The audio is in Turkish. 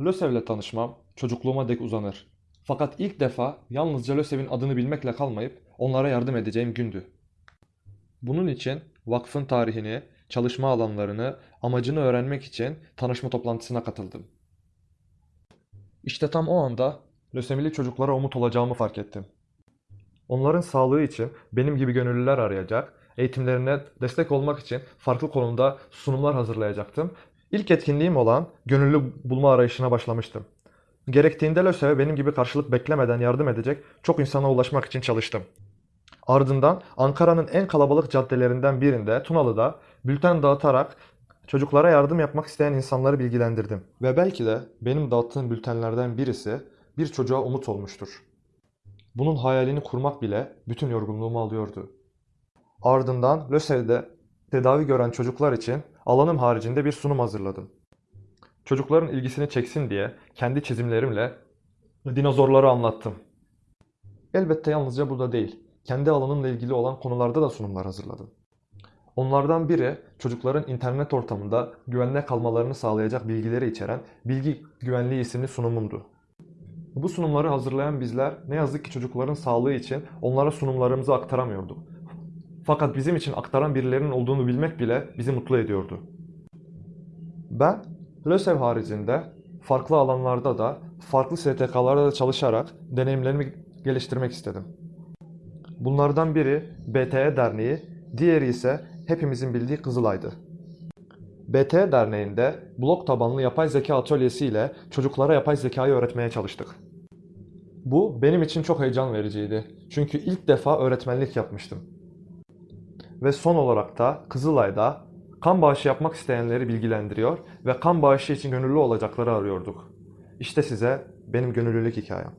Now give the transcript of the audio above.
LÖSEV'le tanışmam çocukluğuma dek uzanır. Fakat ilk defa yalnızca LÖSEV'in adını bilmekle kalmayıp onlara yardım edeceğim gündü. Bunun için vakfın tarihini, çalışma alanlarını, amacını öğrenmek için tanışma toplantısına katıldım. İşte tam o anda lösemili çocuklara umut olacağımı fark ettim. Onların sağlığı için benim gibi gönüllüler arayacak, eğitimlerine destek olmak için farklı konuda sunumlar hazırlayacaktım. İlk etkinliğim olan gönüllü bulma arayışına başlamıştım. Gerektiğinde LÖSEV'e benim gibi karşılık beklemeden yardım edecek çok insana ulaşmak için çalıştım. Ardından Ankara'nın en kalabalık caddelerinden birinde Tunalı'da bülten dağıtarak çocuklara yardım yapmak isteyen insanları bilgilendirdim. Ve belki de benim dağıttığım bültenlerden birisi bir çocuğa umut olmuştur. Bunun hayalini kurmak bile bütün yorgunluğumu alıyordu. Ardından LÖSEV'de tedavi gören çocuklar için alanım haricinde bir sunum hazırladım. Çocukların ilgisini çeksin diye kendi çizimlerimle dinozorları anlattım. Elbette yalnızca burada değil, kendi alanımla ilgili olan konularda da sunumlar hazırladım. Onlardan biri çocukların internet ortamında güvenli kalmalarını sağlayacak bilgileri içeren Bilgi Güvenliği isimli sunumumdu. Bu sunumları hazırlayan bizler ne yazık ki çocukların sağlığı için onlara sunumlarımızı aktaramıyorduk. Fakat bizim için aktaran birilerinin olduğunu bilmek bile bizi mutlu ediyordu. Ben LÖSEV haricinde farklı alanlarda da farklı STK'larda da çalışarak deneyimlerimi geliştirmek istedim. Bunlardan biri BTE Derneği, diğeri ise hepimizin bildiği Kızılay'dı. BTE Derneği'nde blok tabanlı yapay zeka atölyesi ile çocuklara yapay zekayı öğretmeye çalıştık. Bu benim için çok heyecan vericiydi. Çünkü ilk defa öğretmenlik yapmıştım. Ve son olarak da Kızılay'da kan bağışı yapmak isteyenleri bilgilendiriyor ve kan bağışı için gönüllü olacakları arıyorduk. İşte size benim gönüllülük hikayem.